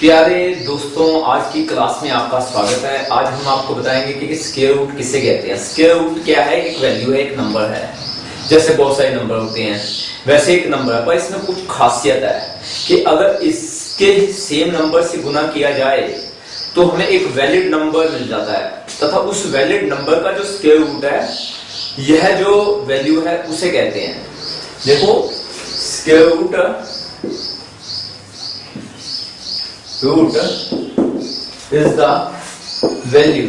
प्यारे दोस्तों, आज की क्लास में आपका स्वागत है। आज हम आपको बताएँगे कि स्केयर रूट किसे कहते हैं? स्केयर रूट क्या है? एक वैल्यू है, एक नंबर है। जैसे बहुत सारे नंबर होते हैं, वैसे एक नंबर है, पर इसमें कुछ खासियत है कि अगर इसके सेम नंबर से गुना किया जाए तो हमें एक वैलिड नंबर मिल जाता है। तथा उस वैलिड नंबर का जो स्केयर रूट है यह जो वैल्यू है, उसे कहते हैं। देखो square root is the value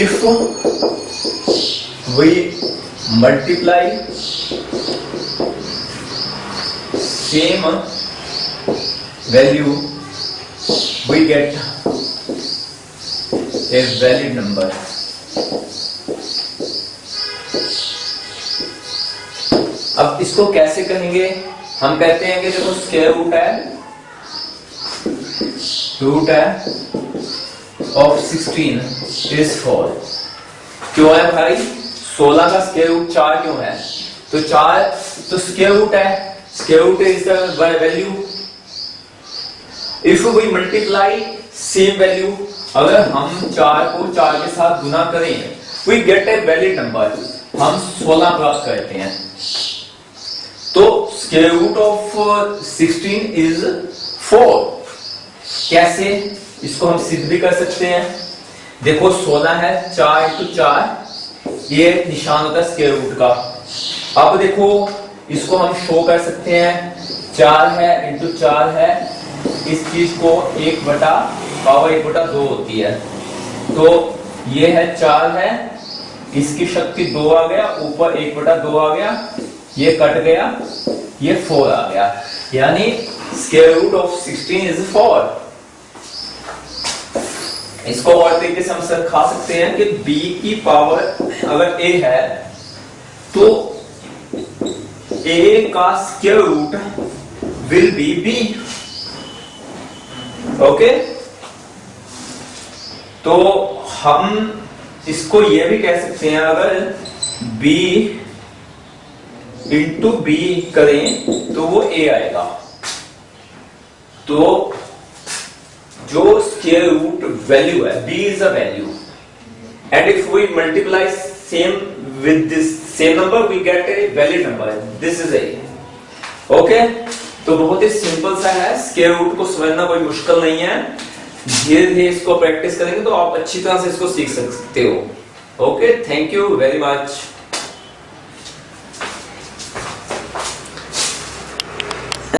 if we multiply same value we get a valid number अब इसको कैसे कहेंगे हम कहते हैं कि देखो स्क्वायर रूट है रूट है ऑफ़ 16 इज़ 4 क्यों है भाई? 16 का स्क्वायर रूट 4 क्यों है? तो चार तो स्क्वायर रूट है। Square root is the value if we multiply same value अगर हम चार को चार के साथ गुना करें we get a valid number हम 16 प्राप्त करते हैं। तो रूट ऑफ़ 16 इज़ 4 कैसे? इसको हम सिद्ध भी कर सकते हैं। देखो 16 है, चार इंटू चार, ये निशान होता है रूट का। अब देखो, इसको हम शो कर सकते हैं। चार है इंटू चार है, इस चीज़ को एक बटा पावर एक बटा दो होती है। तो ये है चार है, इसकी शक्ति दो आ गया, ऊपर एक बटा दो आ गया, ये कट गया, ये फोर आ गया। यानी square root of sixteen is four इसको और तरीके से हम सर खा सकते हैं कि b की पावर अगर a है तो a का square root will be b okay तो हम इसको यह भी कह सकते हैं, अगर b इंटू बी करें तो वो ए आएगा। तो जो स्केयर रूट वैल्यू है b is a value and if we multiply same with this same number we get a valid number this is a okay तो बहुत ही सिंपल सा है स्केयर रूट को समझना कोई मुश्किल नहीं है। धीरे धीरे इसको प्रैक्टिस करेंगे तो आप अच्छी तरह से इसको सीख सकते हो। Okay thank you very much